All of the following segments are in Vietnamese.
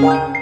Bye.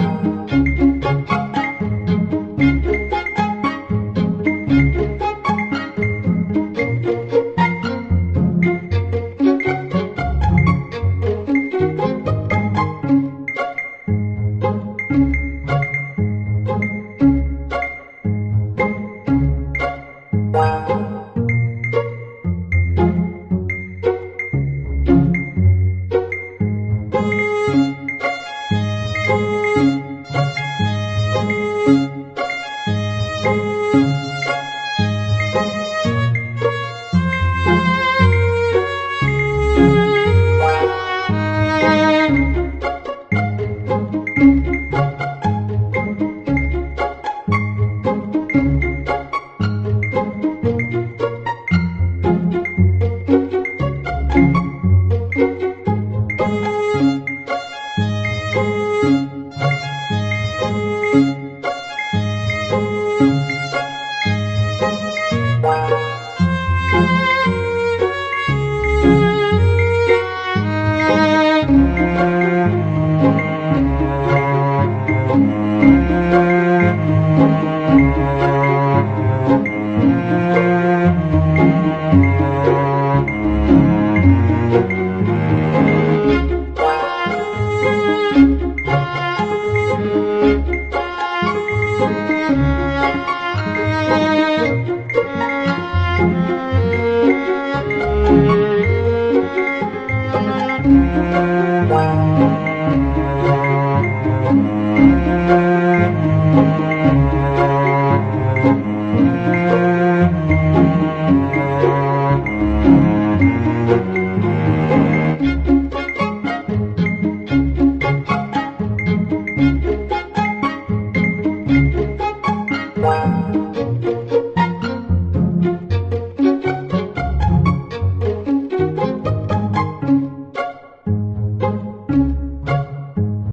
you Wow.